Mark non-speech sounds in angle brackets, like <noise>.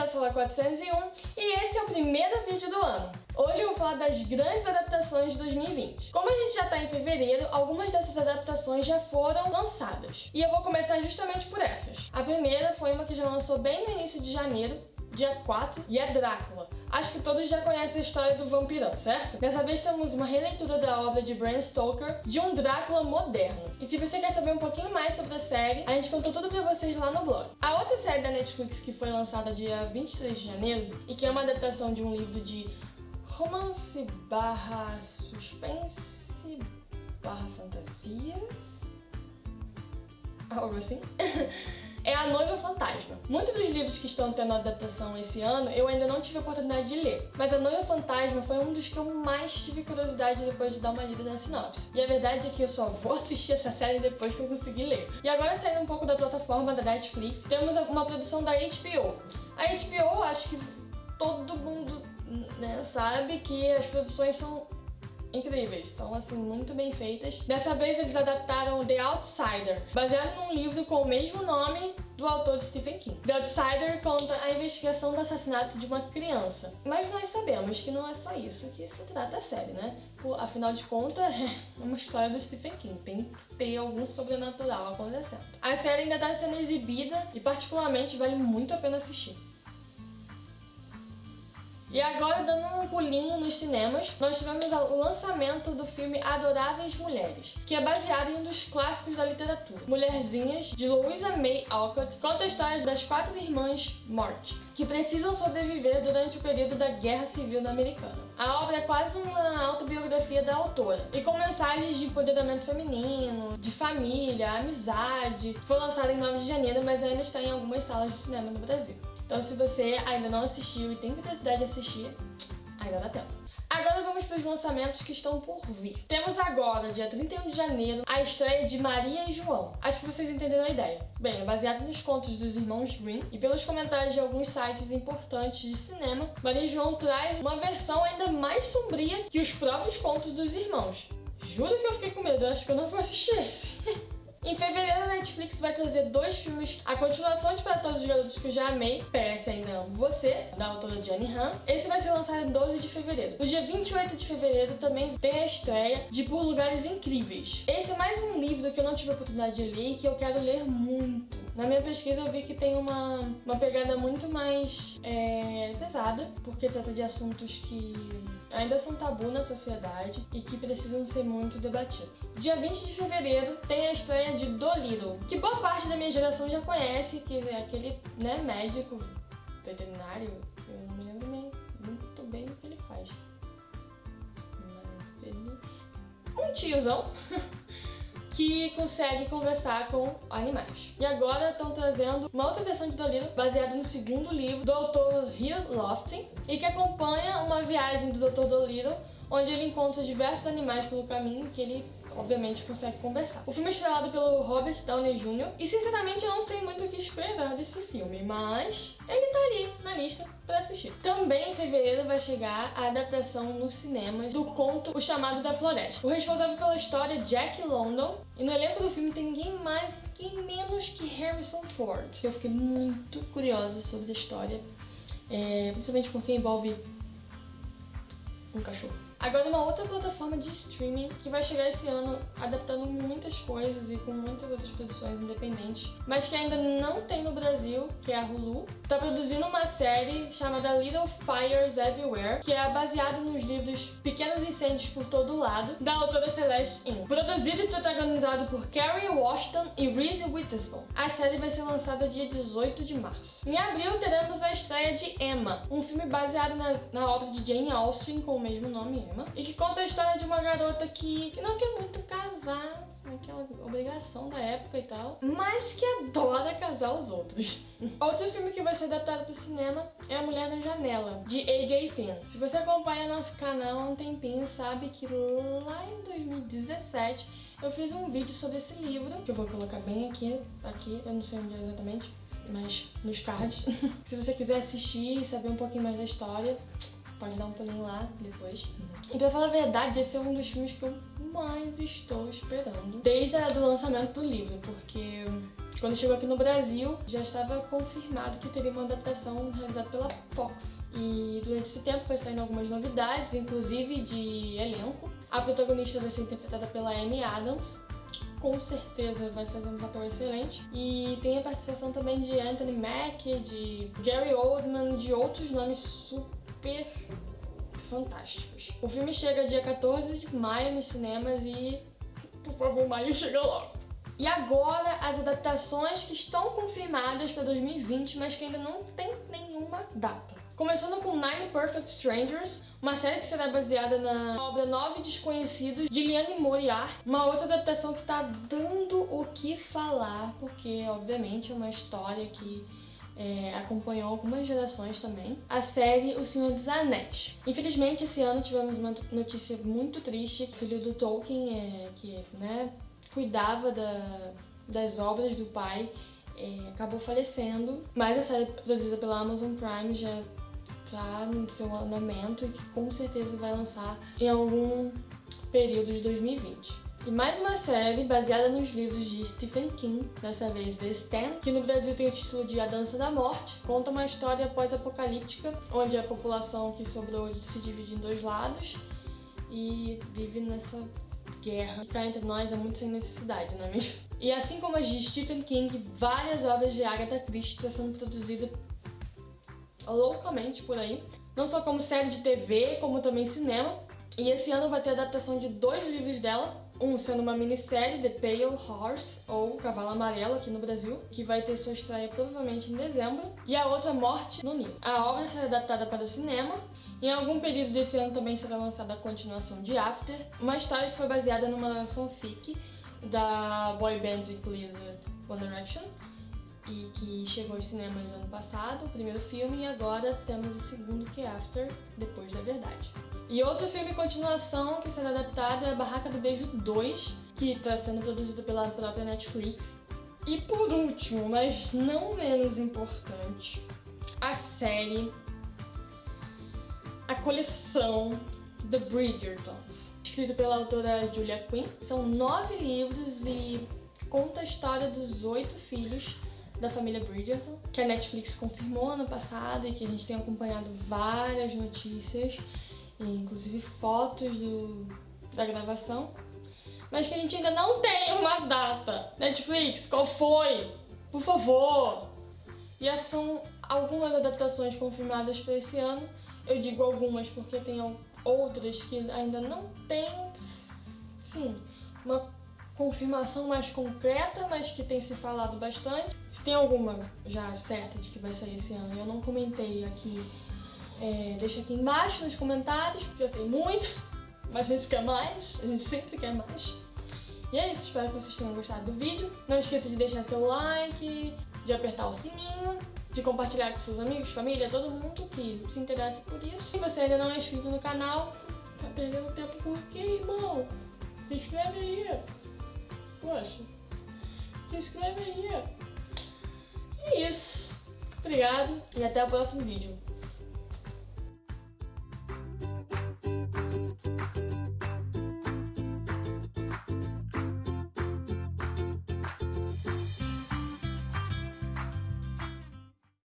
à Sala 401 e esse é o primeiro vídeo do ano. Hoje eu vou falar das grandes adaptações de 2020. Como a gente já tá em fevereiro, algumas dessas adaptações já foram lançadas. E eu vou começar justamente por essas. A primeira foi uma que já lançou bem no início de janeiro, dia 4, e é Drácula. Acho que todos já conhecem a história do vampirão, certo? Dessa vez temos uma releitura da obra de Bram Stoker de um Drácula moderno. E se você quer saber um pouquinho mais sobre a série, a gente contou tudo pra vocês lá no blog. A outra série da Netflix que foi lançada dia 23 de janeiro e que é uma adaptação de um livro de romance barra suspense barra fantasia algo assim <laughs> é A Noiva Fantasma. Muitos dos livros que estão tendo adaptação esse ano eu ainda não tive a oportunidade de ler, mas A Noiva Fantasma foi um dos que eu mais tive curiosidade depois de dar uma lida na sinopse. E a verdade é que eu só vou assistir essa série depois que eu conseguir ler. E agora saindo um pouco da plataforma da Netflix, temos uma produção da HBO. A HBO, acho que todo mundo né, sabe que as produções são incríveis, estão assim muito bem feitas. Dessa vez eles adaptaram The Outsider, baseado num livro com o mesmo nome do autor de Stephen King. The Outsider conta a investigação do assassinato de uma criança. Mas nós sabemos que não é só isso que se trata a série, né? Por, afinal de contas, <laughs> é uma história do Stephen King. Tem que ter algum sobrenatural acontecendo. A série ainda está sendo exibida e particularmente vale muito a pena assistir. E agora, dando um pulinho nos cinemas, nós tivemos o lançamento do filme Adoráveis Mulheres, que é baseado em um dos clássicos da literatura. Mulherzinhas, de Louisa May Alcott, conta a história das quatro irmãs Morte, que precisam sobreviver durante o período da Guerra Civil Americana. A obra é quase uma autobiografia da autora, e com mensagens de empoderamento feminino, de família, amizade. Foi lançada em 9 de janeiro, mas ainda está em algumas salas de cinema no Brasil. Então se você ainda não assistiu e tem curiosidade de assistir, ainda dá tempo. Agora vamos para os lançamentos que estão por vir. Temos agora, dia 31 de janeiro, a estreia de Maria e João. Acho que vocês entenderam a ideia. Bem, é baseado nos contos dos irmãos Green e pelos comentários de alguns sites importantes de cinema, Maria e João traz uma versão ainda mais sombria que os próprios contos dos irmãos. Juro que eu fiquei com medo, acho que eu não vou assistir esse. <laughs> Em fevereiro, a Netflix vai trazer dois filmes, a continuação de Para Todos os Garotos que eu já amei, PS Ainda Você, da autora Jenny Han. Esse vai ser lançado em 12 de fevereiro. No dia 28 de fevereiro também tem a estreia de Por Lugares Incríveis. Esse é mais um livro que eu não tive a oportunidade de ler e que eu quero ler muito. Na minha pesquisa eu vi que tem uma, uma pegada muito mais é, pesada, porque trata de assuntos que ainda são tabu na sociedade e que precisam ser muito debatidos. Dia 20 de fevereiro tem a estreia de Dolittle, que boa parte da minha geração já conhece, que é aquele né, médico veterinário, eu não me lembro nem muito bem o que ele faz. Mas ele... Um tiozão <laughs> que consegue conversar com animais. E agora estão trazendo uma outra versão de Dolittle baseada no segundo livro do autor Hugh Lofting e que acompanha uma viagem do Dr. Dolittle onde ele encontra diversos animais pelo caminho que ele obviamente consegue conversar. O filme é estrelado pelo Robert Downey Jr. e sinceramente eu não sei muito o que esperar desse filme, mas ele tá ali na lista para assistir. Também em fevereiro vai chegar a adaptação no cinema do conto O Chamado da Floresta. O responsável pela história é Jack London e no elenco do filme tem ninguém mais, ninguém menos que Harrison Ford. Eu fiquei muito curiosa sobre a história, é, principalmente porque envolve um cachorro. Agora uma outra plataforma de streaming que vai chegar esse ano adaptando muitas coisas e com muitas outras produções independentes, mas que ainda não tem no Brasil, que é a Hulu. Tá produzindo uma série chamada Little Fires Everywhere, que é baseada nos livros Pequenos Incêndios por Todo Lado, da autora Celeste In. Produzido e protagonizado por Kerry Washington e Reese Witherspoon. A série vai ser lançada dia 18 de março. Em abril teremos a estreia de Emma, um filme baseado na, na obra de Jane Austen com o mesmo nome, e que conta a história de uma garota que, que não quer muito casar, aquela obrigação da época e tal, mas que adora casar os outros. <laughs> Outro filme que vai ser adaptado para o cinema é A Mulher na Janela, de A.J. Finn. Se você acompanha nosso canal há um tempinho, sabe que lá em 2017 eu fiz um vídeo sobre esse livro, que eu vou colocar bem aqui, aqui, eu não sei onde é exatamente, mas nos cards. <laughs> Se você quiser assistir e saber um pouquinho mais da história, Pode dar um pulinho lá depois. E pra falar a verdade, esse é um dos filmes que eu mais estou esperando desde o lançamento do livro, porque quando chegou aqui no Brasil, já estava confirmado que teria uma adaptação realizada pela Fox. E durante esse tempo foi saindo algumas novidades, inclusive de elenco. A protagonista vai ser interpretada pela Amy Adams, com certeza vai fazer um papel excelente. E tem a participação também de Anthony Mack, de Gary Oldman, de outros nomes super fantásticos. O filme chega dia 14 de maio nos cinemas e, por favor, maio chega logo. E agora as adaptações que estão confirmadas para 2020, mas que ainda não tem nenhuma data. Começando com Nine Perfect Strangers, uma série que será baseada na obra Nove Desconhecidos, de Liane Moriarty. Uma outra adaptação que tá dando o que falar, porque obviamente é uma história que é, acompanhou algumas gerações também, a série O Senhor dos Anéis. Infelizmente, esse ano tivemos uma notícia muito triste. O filho do Tolkien, é, que né, cuidava da, das obras do pai, é, acabou falecendo. Mas a série produzida pela Amazon Prime já tá no seu andamento e que com certeza vai lançar em algum período de 2020. E mais uma série baseada nos livros de Stephen King, dessa vez The Stand, que no Brasil tem o título de A Dança da Morte, conta uma história pós-apocalíptica, onde a população que sobrou se divide em dois lados e vive nessa guerra. Ficar entre nós é muito sem necessidade, não é mesmo? E assim como as de Stephen King, várias obras de Agatha Christie estão sendo produzidas loucamente por aí. Não só como série de TV, como também cinema. E esse ano vai ter a adaptação de dois livros dela, um sendo uma minissérie, The Pale Horse, ou Cavalo Amarelo aqui no Brasil, que vai ter sua estreia provavelmente em dezembro, e a outra Morte no Ninho. A obra será adaptada para o cinema, em algum período desse ano também será lançada a continuação de After, uma história que foi baseada numa fanfic da boy band inglesa One Direction, e que chegou aos cinemas ano passado, o primeiro filme, e agora temos o segundo, que é After, Depois da Verdade. E outro filme continuação que será adaptado é Barraca do Beijo 2, que está sendo produzido pela própria Netflix. E por último, mas não menos importante, a série, a coleção The Bridgertons, escrito pela autora Julia Quinn. São nove livros e conta a história dos oito filhos da família Bridgerton, que a Netflix confirmou ano passado e que a gente tem acompanhado várias notícias, inclusive fotos do, da gravação, mas que a gente ainda não tem uma data. Netflix, qual foi? Por favor! E essas são algumas adaptações confirmadas para esse ano. Eu digo algumas porque tem outras que ainda não tem, sim, uma confirmação mais concreta, mas que tem se falado bastante. Se tem alguma já certa de que vai sair esse ano, eu não comentei aqui, é, deixa aqui embaixo nos comentários, porque já tem muito, <laughs> mas a gente quer mais, a gente sempre quer mais. E é isso, espero que vocês tenham gostado do vídeo. Não esqueça de deixar seu like, de apertar o sininho, de compartilhar com seus amigos, família, todo mundo que se interessa por isso. Se você ainda não é inscrito no canal, tá perdendo tempo por quê, irmão? Se inscreve aí! Poxa, se inscreve aí. É isso. Obrigado e até o próximo vídeo.